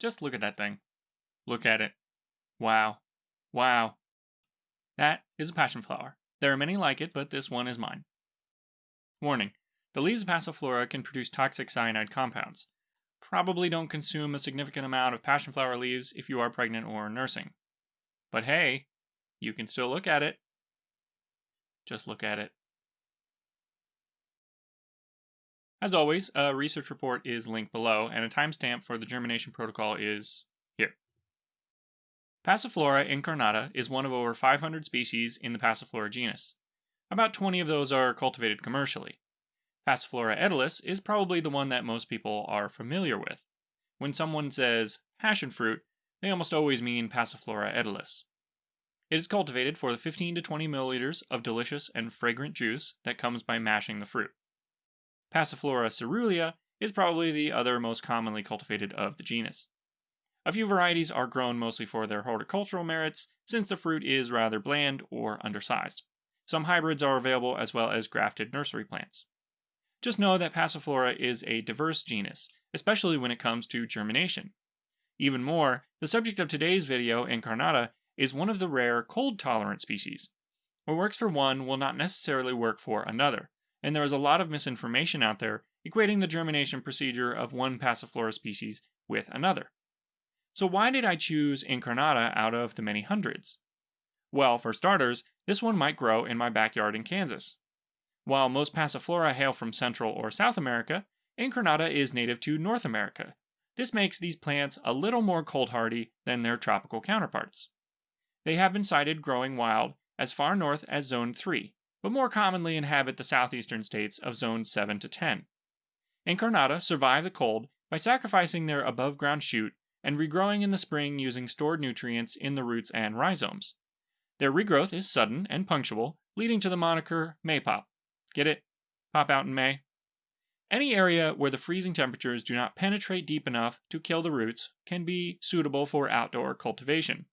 Just look at that thing. Look at it. Wow. Wow. That is a passion flower. There are many like it, but this one is mine. Warning. The leaves of Passiflora can produce toxic cyanide compounds. Probably don't consume a significant amount of passion flower leaves if you are pregnant or nursing. But hey, you can still look at it. Just look at it. As always, a research report is linked below, and a timestamp for the germination protocol is here. Passiflora incarnata is one of over 500 species in the Passiflora genus. About 20 of those are cultivated commercially. Passiflora edulis is probably the one that most people are familiar with. When someone says passion fruit, they almost always mean Passiflora edulis. It is cultivated for the 15 to 20 milliliters of delicious and fragrant juice that comes by mashing the fruit. Passiflora caerulea is probably the other most commonly cultivated of the genus. A few varieties are grown mostly for their horticultural merits, since the fruit is rather bland or undersized. Some hybrids are available as well as grafted nursery plants. Just know that Passiflora is a diverse genus, especially when it comes to germination. Even more, the subject of today's video, Incarnata, is one of the rare cold-tolerant species. What works for one will not necessarily work for another, and there is a lot of misinformation out there equating the germination procedure of one Passiflora species with another. So why did I choose Incarnata out of the many hundreds? Well, for starters, this one might grow in my backyard in Kansas. While most Passiflora hail from Central or South America, Incarnata is native to North America. This makes these plants a little more cold hardy than their tropical counterparts. They have been sighted growing wild as far north as Zone 3, but more commonly inhabit the southeastern states of Zones 7 to 10. Incarnata survive the cold by sacrificing their above ground shoot and regrowing in the spring using stored nutrients in the roots and rhizomes. Their regrowth is sudden and punctual, leading to the moniker Maypop. Get it? Pop out in May? Any area where the freezing temperatures do not penetrate deep enough to kill the roots can be suitable for outdoor cultivation.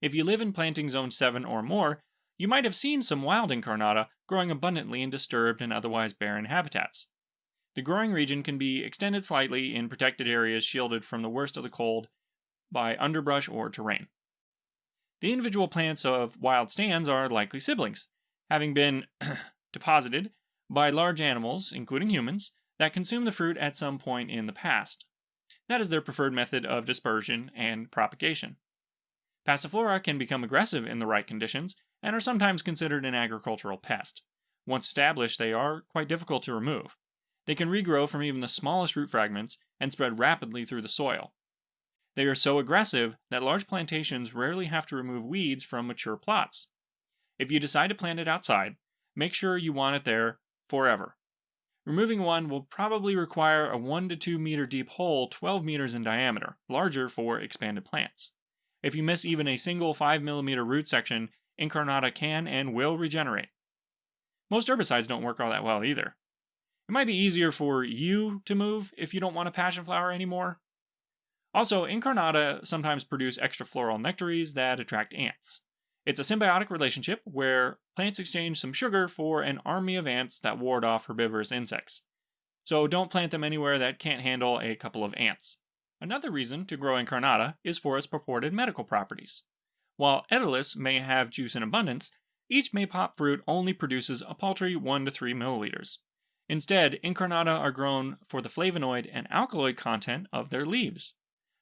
If you live in planting zone 7 or more, you might have seen some wild incarnata growing abundantly in disturbed and otherwise barren habitats. The growing region can be extended slightly in protected areas shielded from the worst of the cold by underbrush or terrain. The individual plants of wild stands are likely siblings, having been deposited by large animals, including humans, that consume the fruit at some point in the past. That is their preferred method of dispersion and propagation. Passiflora can become aggressive in the right conditions and are sometimes considered an agricultural pest. Once established, they are quite difficult to remove. They can regrow from even the smallest root fragments and spread rapidly through the soil. They are so aggressive that large plantations rarely have to remove weeds from mature plots. If you decide to plant it outside, make sure you want it there forever. Removing one will probably require a 1 to 2 meter deep hole 12 meters in diameter, larger for expanded plants. If you miss even a single 5mm root section, Incarnata can and will regenerate. Most herbicides don't work all that well either. It might be easier for you to move if you don't want a passion flower anymore. Also, Incarnata sometimes produce extra floral nectaries that attract ants. It's a symbiotic relationship where plants exchange some sugar for an army of ants that ward off herbivorous insects. So don't plant them anywhere that can't handle a couple of ants. Another reason to grow incarnata is for its purported medical properties. While edulis may have juice in abundance, each maypop fruit only produces a paltry 1 to 3 milliliters. Instead, incarnata are grown for the flavonoid and alkaloid content of their leaves.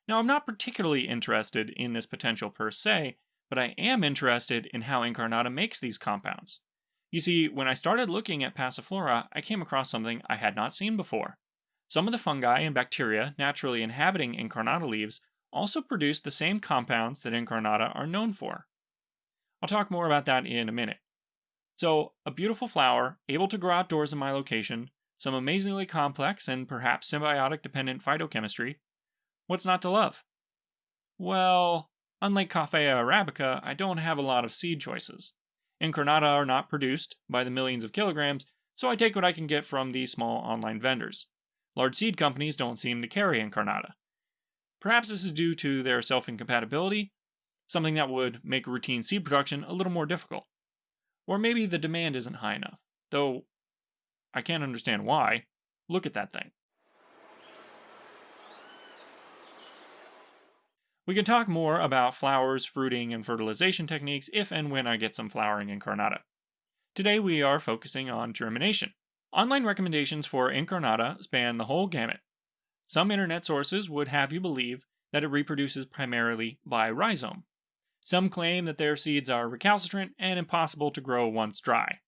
Now, I'm not particularly interested in this potential per se, but I am interested in how incarnata makes these compounds. You see, when I started looking at Passiflora, I came across something I had not seen before. Some of the fungi and bacteria naturally inhabiting incarnata leaves also produce the same compounds that incarnata are known for. I'll talk more about that in a minute. So, a beautiful flower, able to grow outdoors in my location, some amazingly complex and perhaps symbiotic dependent phytochemistry. What's not to love? Well, unlike Coffea arabica, I don't have a lot of seed choices. Incarnata are not produced by the millions of kilograms, so I take what I can get from these small online vendors. Large seed companies don't seem to carry Incarnata. Perhaps this is due to their self incompatibility, something that would make routine seed production a little more difficult. Or maybe the demand isn't high enough, though I can't understand why. Look at that thing. We can talk more about flowers, fruiting, and fertilization techniques if and when I get some flowering incarnata. Today we are focusing on germination. Online recommendations for incarnata span the whole gamut. Some internet sources would have you believe that it reproduces primarily by rhizome. Some claim that their seeds are recalcitrant and impossible to grow once dry.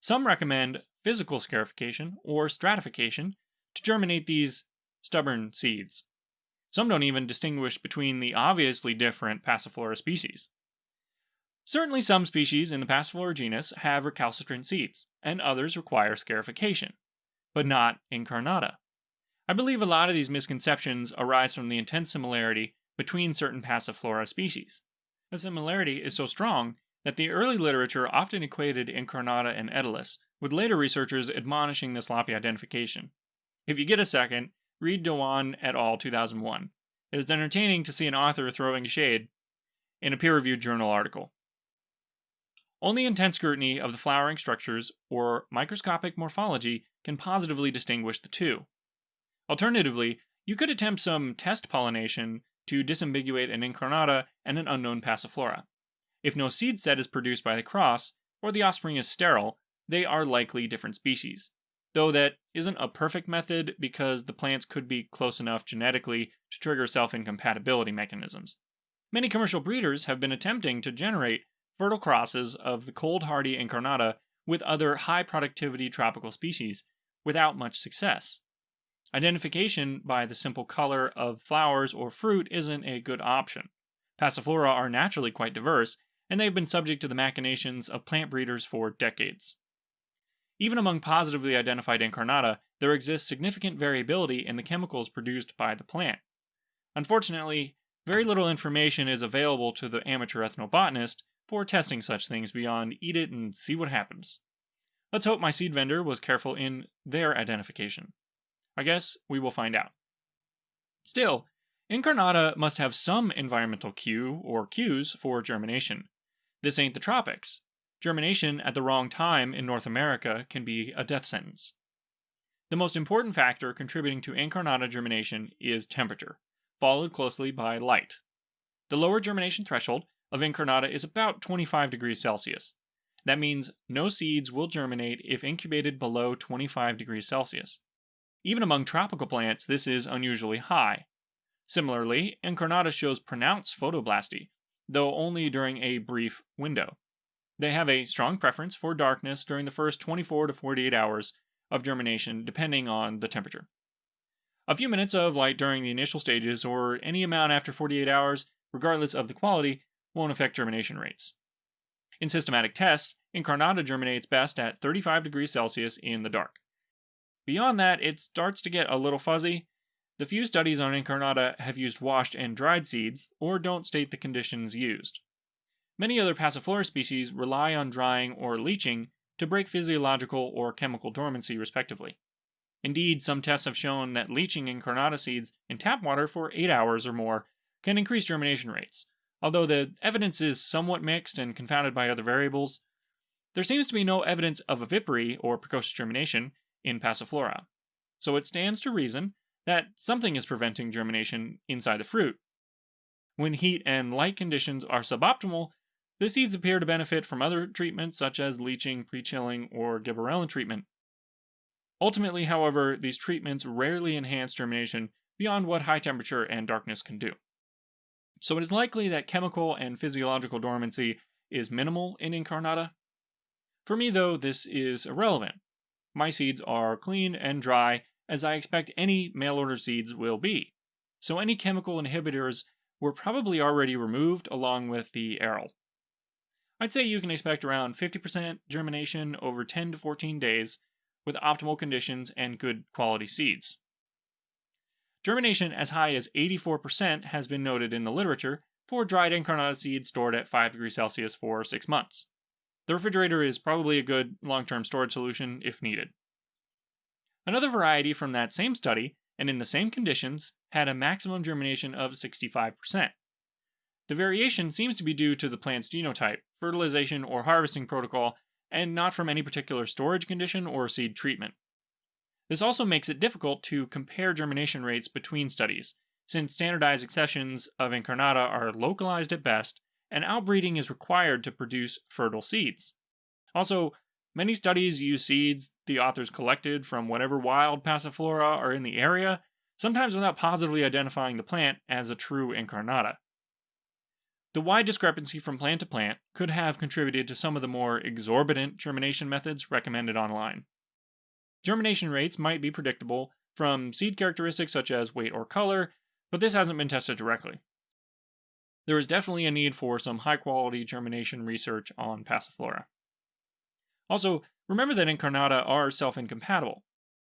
Some recommend physical scarification or stratification to germinate these stubborn seeds. Some don't even distinguish between the obviously different Passiflora species. Certainly, some species in the Passiflora genus have recalcitrant seeds, and others require scarification, but not incarnata. I believe a lot of these misconceptions arise from the intense similarity between certain Passiflora species. The similarity is so strong that the early literature often equated incarnata and edulis, with later researchers admonishing the sloppy identification. If you get a second, read Dewan et al. 2001. It is entertaining to see an author throwing shade in a peer reviewed journal article. Only intense scrutiny of the flowering structures or microscopic morphology can positively distinguish the two. Alternatively, you could attempt some test pollination to disambiguate an incarnata and an unknown passiflora. If no seed set is produced by the cross, or the offspring is sterile, they are likely different species though that isn't a perfect method because the plants could be close enough genetically to trigger self incompatibility mechanisms. Many commercial breeders have been attempting to generate fertile crosses of the cold hardy incarnata with other high productivity tropical species without much success. Identification by the simple color of flowers or fruit isn't a good option. Passiflora are naturally quite diverse, and they've been subject to the machinations of plant breeders for decades. Even among positively identified incarnata, there exists significant variability in the chemicals produced by the plant. Unfortunately, very little information is available to the amateur ethnobotanist for testing such things beyond eat it and see what happens. Let's hope my seed vendor was careful in their identification. I guess we will find out. Still, incarnata must have some environmental cue or cues for germination. This ain't the tropics. Germination at the wrong time in North America can be a death sentence. The most important factor contributing to incarnata germination is temperature, followed closely by light. The lower germination threshold of incarnata is about 25 degrees Celsius. That means no seeds will germinate if incubated below 25 degrees Celsius. Even among tropical plants, this is unusually high. Similarly, incarnata shows pronounced photoblasty, though only during a brief window. They have a strong preference for darkness during the first 24 to 48 hours of germination, depending on the temperature. A few minutes of light during the initial stages, or any amount after 48 hours, regardless of the quality, won't affect germination rates. In systematic tests, incarnata germinates best at 35 degrees Celsius in the dark. Beyond that, it starts to get a little fuzzy. The few studies on incarnata have used washed and dried seeds, or don't state the conditions used. Many other Passiflora species rely on drying or leaching to break physiological or chemical dormancy, respectively. Indeed, some tests have shown that leaching incarnata seeds in tap water for 8 hours or more can increase germination rates. Although the evidence is somewhat mixed and confounded by other variables, there seems to be no evidence of vivipary or precocious germination in Passiflora. So it stands to reason that something is preventing germination inside the fruit. When heat and light conditions are suboptimal, the seeds appear to benefit from other treatments such as leaching, pre-chilling, or gibberellin treatment. Ultimately, however, these treatments rarely enhance germination beyond what high temperature and darkness can do. So it is likely that chemical and physiological dormancy is minimal in incarnata. For me, though, this is irrelevant. My seeds are clean and dry, as I expect any mail order seeds will be. So any chemical inhibitors were probably already removed along with the aril. I'd say you can expect around 50% germination over 10 to 14 days with optimal conditions and good quality seeds. Germination as high as 84% has been noted in the literature for dried incarnata seeds stored at 5 degrees Celsius for 6 months. The refrigerator is probably a good long term storage solution if needed. Another variety from that same study, and in the same conditions, had a maximum germination of 65%. The variation seems to be due to the plant's genotype, fertilization, or harvesting protocol, and not from any particular storage condition or seed treatment. This also makes it difficult to compare germination rates between studies, since standardized accessions of incarnata are localized at best, and outbreeding is required to produce fertile seeds. Also, many studies use seeds the authors collected from whatever wild passiflora are in the area, sometimes without positively identifying the plant as a true incarnata. The wide discrepancy from plant to plant could have contributed to some of the more exorbitant germination methods recommended online. Germination rates might be predictable from seed characteristics such as weight or color, but this hasn't been tested directly. There is definitely a need for some high quality germination research on Passiflora. Also, remember that incarnata are self incompatible.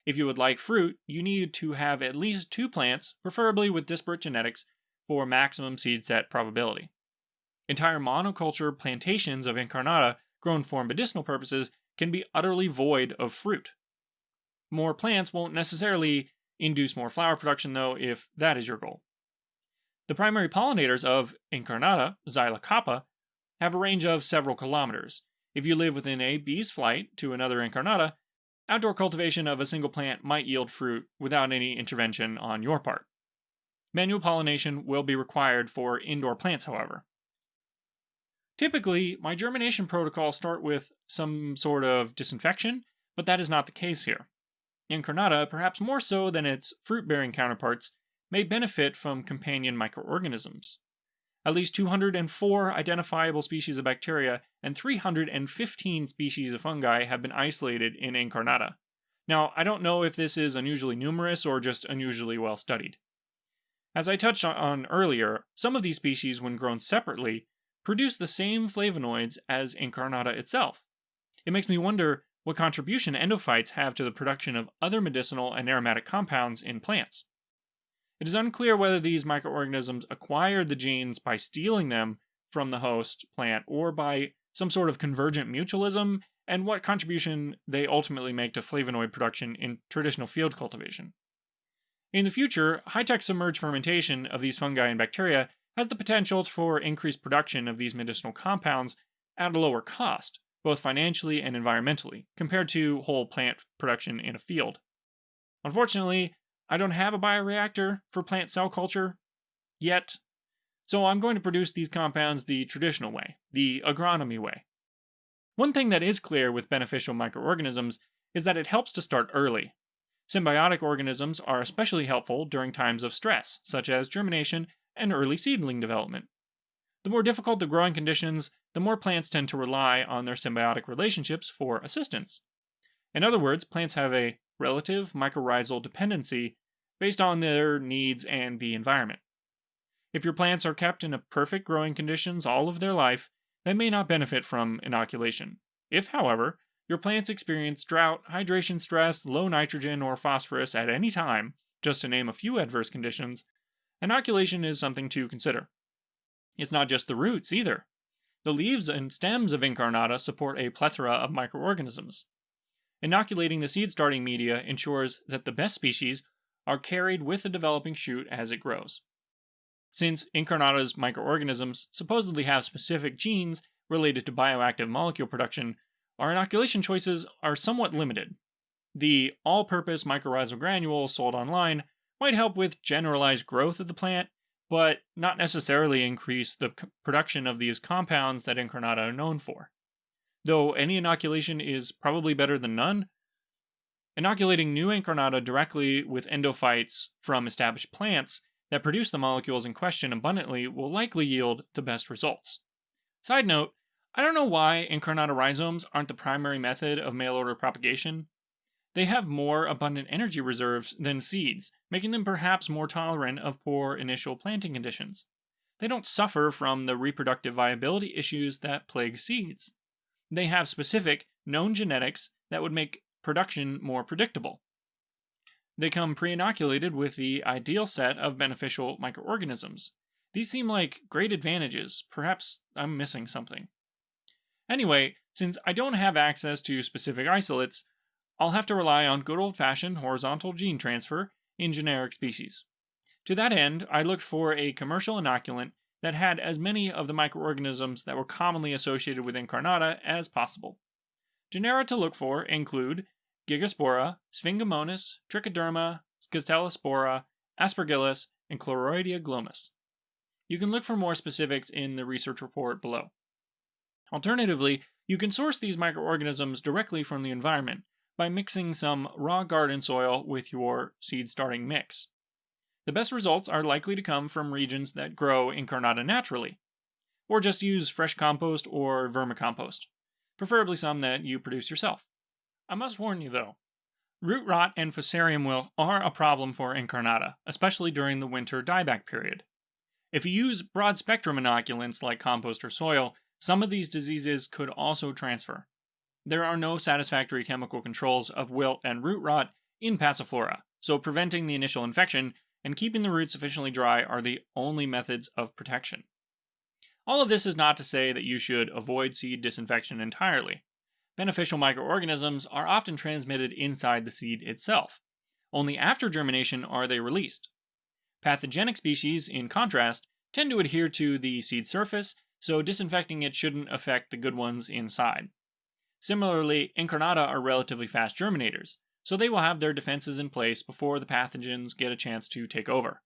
If you would like fruit, you need to have at least two plants, preferably with disparate genetics, for maximum seed set probability. Entire monoculture plantations of incarnata grown for medicinal purposes can be utterly void of fruit. More plants won't necessarily induce more flower production, though, if that is your goal. The primary pollinators of incarnata, Xylocopa, have a range of several kilometers. If you live within a bee's flight to another incarnata, outdoor cultivation of a single plant might yield fruit without any intervention on your part. Manual pollination will be required for indoor plants, however. Typically, my germination protocols start with some sort of disinfection, but that is not the case here. Incarnata, perhaps more so than its fruit bearing counterparts, may benefit from companion microorganisms. At least 204 identifiable species of bacteria and 315 species of fungi have been isolated in Incarnata. Now, I don't know if this is unusually numerous or just unusually well studied. As I touched on earlier, some of these species, when grown separately, produce the same flavonoids as Incarnata itself. It makes me wonder what contribution endophytes have to the production of other medicinal and aromatic compounds in plants. It is unclear whether these microorganisms acquired the genes by stealing them from the host plant or by some sort of convergent mutualism, and what contribution they ultimately make to flavonoid production in traditional field cultivation. In the future, high tech submerged fermentation of these fungi and bacteria has the potential for increased production of these medicinal compounds at a lower cost, both financially and environmentally, compared to whole plant production in a field. Unfortunately, I don't have a bioreactor for plant cell culture yet, so I'm going to produce these compounds the traditional way, the agronomy way. One thing that is clear with beneficial microorganisms is that it helps to start early. Symbiotic organisms are especially helpful during times of stress, such as germination and early seedling development. The more difficult the growing conditions, the more plants tend to rely on their symbiotic relationships for assistance. In other words, plants have a relative mycorrhizal dependency based on their needs and the environment. If your plants are kept in perfect growing conditions all of their life, they may not benefit from inoculation. If, however, your plants experience drought, hydration stress, low nitrogen, or phosphorus at any time, just to name a few adverse conditions, inoculation is something to consider. It's not just the roots either. The leaves and stems of incarnata support a plethora of microorganisms. Inoculating the seed starting media ensures that the best species are carried with the developing shoot as it grows. Since incarnata's microorganisms supposedly have specific genes related to bioactive molecule production, our inoculation choices are somewhat limited. The all purpose mycorrhizal granules sold online might help with generalized growth of the plant but not necessarily increase the production of these compounds that Incarnata are known for. Though any inoculation is probably better than none, inoculating new Incarnata directly with endophytes from established plants that produce the molecules in question abundantly will likely yield the best results. Side note, I don't know why Incarnata rhizomes aren't the primary method of mail order propagation, they have more abundant energy reserves than seeds, making them perhaps more tolerant of poor initial planting conditions. They don't suffer from the reproductive viability issues that plague seeds. They have specific, known genetics that would make production more predictable. They come pre inoculated with the ideal set of beneficial microorganisms. These seem like great advantages. Perhaps I'm missing something. Anyway, since I don't have access to specific isolates, I'll have to rely on good old fashioned horizontal gene transfer in generic species. To that end, I looked for a commercial inoculant that had as many of the microorganisms that were commonly associated with incarnata as possible. Genera to look for include Gigaspora, Sphingomonas, Trichoderma, Scutellospora, Aspergillus, and Claroideoglomus. You can look for more specifics in the research report below. Alternatively, you can source these microorganisms directly from the environment by mixing some raw garden soil with your seed starting mix. The best results are likely to come from regions that grow incarnata naturally, or just use fresh compost or vermicompost, preferably some that you produce yourself. I must warn you though, root rot and fusarium wilt are a problem for incarnata, especially during the winter dieback period. If you use broad spectrum inoculants like compost or soil, some of these diseases could also transfer. There are no satisfactory chemical controls of wilt and root rot in Passiflora, so preventing the initial infection and keeping the roots sufficiently dry are the only methods of protection. All of this is not to say that you should avoid seed disinfection entirely. Beneficial microorganisms are often transmitted inside the seed itself. Only after germination are they released. Pathogenic species, in contrast, tend to adhere to the seed surface, so disinfecting it shouldn't affect the good ones inside. Similarly, incarnata are relatively fast germinators, so they will have their defenses in place before the pathogens get a chance to take over.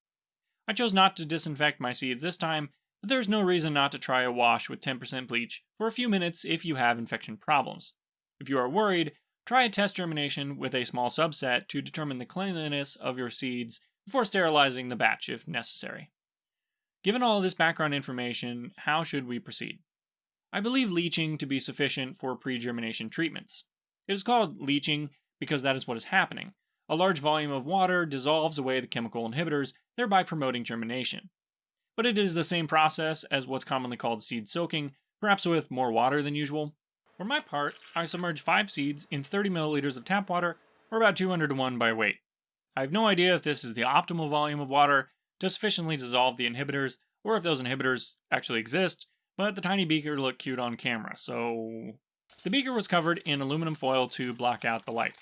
I chose not to disinfect my seeds this time, but there's no reason not to try a wash with 10% bleach for a few minutes if you have infection problems. If you are worried, try a test germination with a small subset to determine the cleanliness of your seeds before sterilizing the batch if necessary. Given all this background information, how should we proceed? I believe leaching to be sufficient for pre germination treatments. It is called leaching because that is what is happening. A large volume of water dissolves away the chemical inhibitors, thereby promoting germination. But it is the same process as what's commonly called seed soaking, perhaps with more water than usual. For my part, I submerge 5 seeds in 30 milliliters of tap water, or about 200 to 1 by weight. I have no idea if this is the optimal volume of water to sufficiently dissolve the inhibitors, or if those inhibitors actually exist, but the tiny beaker looked cute on camera, so... The beaker was covered in aluminum foil to block out the light.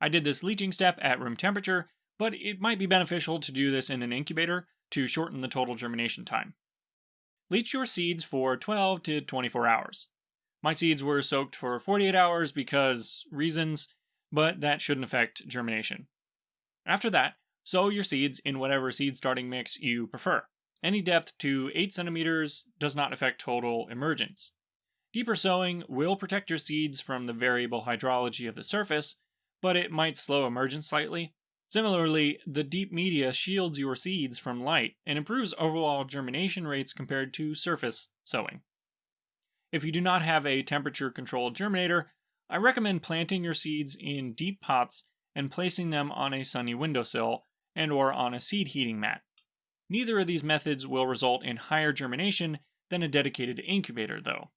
I did this leaching step at room temperature, but it might be beneficial to do this in an incubator to shorten the total germination time. Leach your seeds for 12 to 24 hours. My seeds were soaked for 48 hours because reasons, but that shouldn't affect germination. After that, sow your seeds in whatever seed starting mix you prefer. Any depth to 8 centimeters does not affect total emergence. Deeper sowing will protect your seeds from the variable hydrology of the surface, but it might slow emergence slightly. Similarly, the deep media shields your seeds from light and improves overall germination rates compared to surface sowing. If you do not have a temperature controlled germinator, I recommend planting your seeds in deep pots and placing them on a sunny windowsill and or on a seed heating mat. Neither of these methods will result in higher germination than a dedicated incubator though.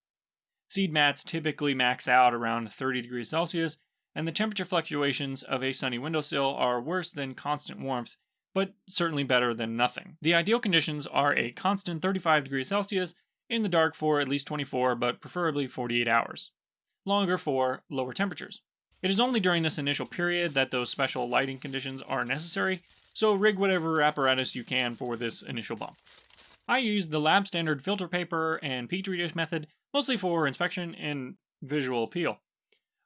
Seed mats typically max out around 30 degrees Celsius, and the temperature fluctuations of a sunny windowsill are worse than constant warmth, but certainly better than nothing. The ideal conditions are a constant 35 degrees Celsius in the dark for at least 24, but preferably 48 hours. Longer for lower temperatures. It is only during this initial period that those special lighting conditions are necessary, so rig whatever apparatus you can for this initial bump. I used the lab standard filter paper and petri dish method mostly for inspection and visual appeal.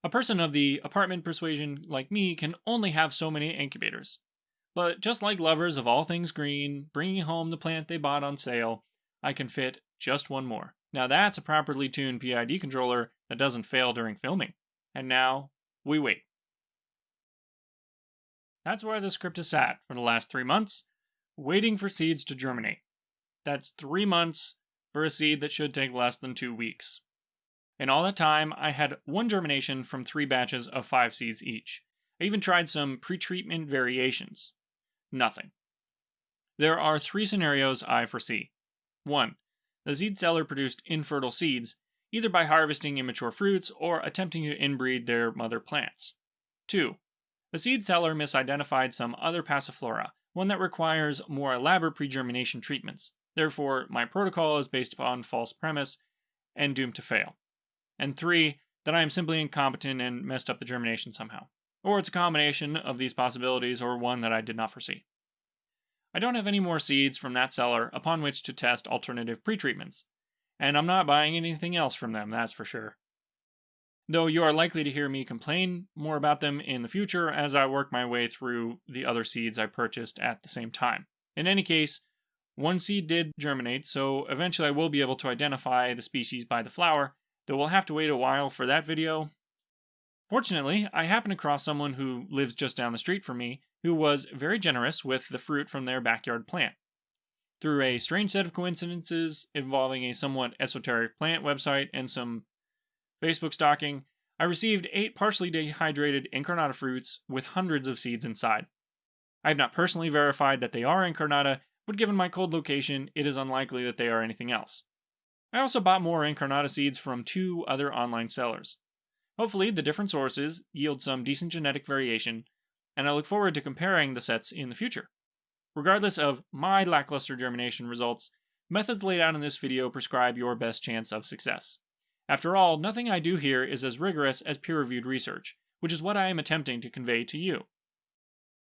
A person of the apartment persuasion like me can only have so many incubators. But just like lovers of all things green, bringing home the plant they bought on sale, I can fit just one more. Now that's a properly tuned PID controller that doesn't fail during filming. And now, we wait. That's where the script is sat for the last three months, waiting for seeds to germinate. That's three months for a seed that should take less than two weeks. In all that time, I had one germination from three batches of five seeds each. I even tried some pretreatment variations. Nothing. There are three scenarios I foresee. 1. The seed seller produced infertile seeds, either by harvesting immature fruits or attempting to inbreed their mother plants. 2. The seed seller misidentified some other passiflora, one that requires more elaborate pre-germination treatments. Therefore, my protocol is based upon false premise and doomed to fail. And 3. That I am simply incompetent and messed up the germination somehow. Or it's a combination of these possibilities or one that I did not foresee. I don't have any more seeds from that seller upon which to test alternative pretreatments, and I'm not buying anything else from them, that's for sure. Though you are likely to hear me complain more about them in the future as I work my way through the other seeds I purchased at the same time. In any case, one seed did germinate, so eventually I will be able to identify the species by the flower, though we'll have to wait a while for that video. Fortunately, I happened across someone who lives just down the street from me who was very generous with the fruit from their backyard plant. Through a strange set of coincidences involving a somewhat esoteric plant website and some Facebook stalking, I received eight partially dehydrated incarnata fruits with hundreds of seeds inside. I have not personally verified that they are incarnata, but given my cold location, it is unlikely that they are anything else. I also bought more incarnata seeds from two other online sellers. Hopefully, the different sources yield some decent genetic variation, and I look forward to comparing the sets in the future. Regardless of my lackluster germination results, methods laid out in this video prescribe your best chance of success. After all, nothing I do here is as rigorous as peer reviewed research, which is what I am attempting to convey to you.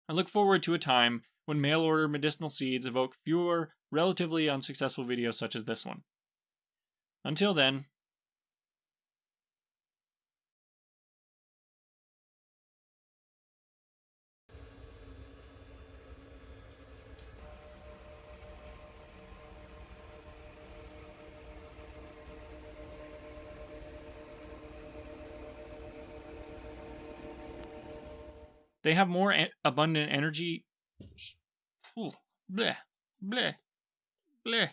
I look forward to a time when mail order medicinal seeds evoke fewer, relatively unsuccessful videos such as this one. Until then, They have more abundant energy. Bleh, bleh, bleh.